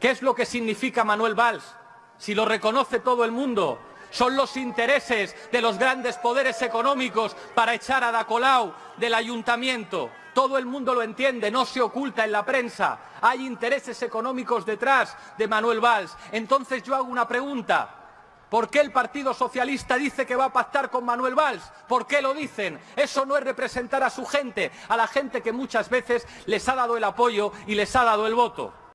¿Qué es lo que significa Manuel Valls? Si lo reconoce todo el mundo, son los intereses de los grandes poderes económicos para echar a Dacolau del ayuntamiento. Todo el mundo lo entiende, no se oculta en la prensa. Hay intereses económicos detrás de Manuel Valls. Entonces yo hago una pregunta. ¿Por qué el Partido Socialista dice que va a pactar con Manuel Valls? ¿Por qué lo dicen? Eso no es representar a su gente, a la gente que muchas veces les ha dado el apoyo y les ha dado el voto.